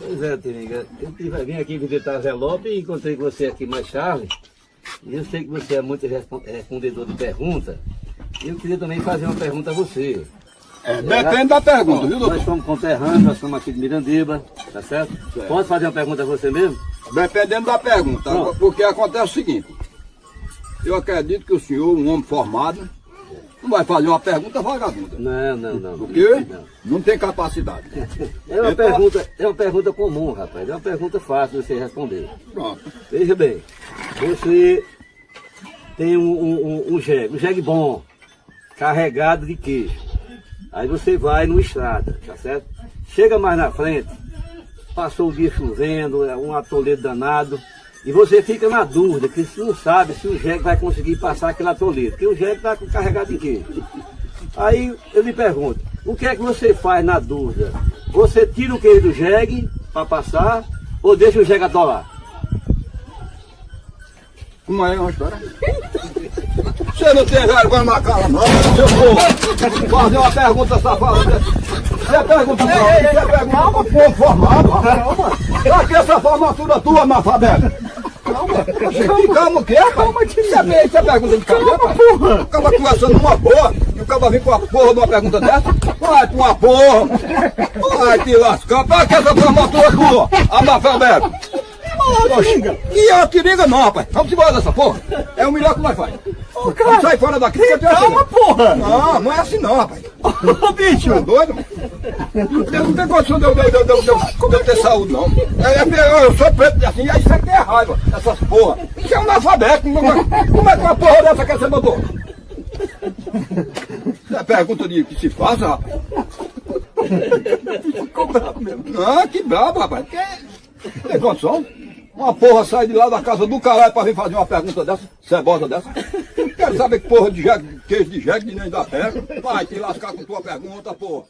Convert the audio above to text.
Pois é, Tiringa. Eu tive- vim aqui visitar a Zelope e encontrei com você aqui mais Charles. E eu sei que você é muito respon- respondedor de perguntas. E eu queria também fazer uma pergunta a você. É, depende da pergunta, viu, doutor? Nós somos conterrâneos, nós somos aqui de Mirandiba, tá certo? Posso fazer uma pergunta a você mesmo? Dependendo da pergunta. Pronto. Porque acontece o seguinte. Eu acredito que o senhor, um homem formado, não vai fazer uma pergunta vagabunda. Não, não, não. Porque Não. não tem capacidade. É uma, Então- pergunta, é uma pergunta comum, rapaz. É uma pergunta fácil de você responder. Pronto. Veja bem, você tem um, um, um, um jegue, um jegue bom, carregado de queijo. Aí você vai numa estrada, tá certo? Chega mais na frente, passou o dia chovendo, é um atoleiro danado, e você fica na dúvida, que você não sabe se o jegue vai conseguir passar aquele atoleiro, porque o jegue está carregado de queijo. Aí eu lhe pergunto, o que é que você faz na dúvida? Você tira o queijo do jegue para passar ou deixa o jegue atolar? Como é uma história? Você não tem vergonha na cara, não, seu povo. Fazer uma pergunta safada dessa. Você pergunta pra mim, você pergunta pra povo formado, rapaz. Pra que essa formatura tua, analfabeta? Calma, que calma o quê, rapaz? Calma, Você, você pergunta de cabelo, rapaz? O cara conversando numa porra, e o cara vem com a porra de uma pergunta dessa? Vai com uma porra. Vai te lascar. Pra que essa formatura tua, analfabeta? Oxe, E a tiringa não, rapaz. Vamos embora dessa porra. É o melhor que nós faz. Vamos sair fora daqui. que Calma, assim. porra! Não, não é assim não, rapaz. Ô, bicho! É doido? Eu não tenho condição de eu, ter saúde, não. É, é, eu sou preto assim, aí isso aqui é raiva, essas porra. Isso é um analfabeto. Como é- como é que uma porra dessa quer ser doutor? Isso é pergunta de que se faz, rapaz. Ficou bravo mesmo. Ah, que brabo, rapaz. Que... Tem condição? Uma porra sai de lá da casa do caralho pra vir fazer uma pergunta dessa, cebosa dessa. Quero saber que porra de jegue, queijo de jegue nem da terra. Vai te lascar com tua pergunta, porra.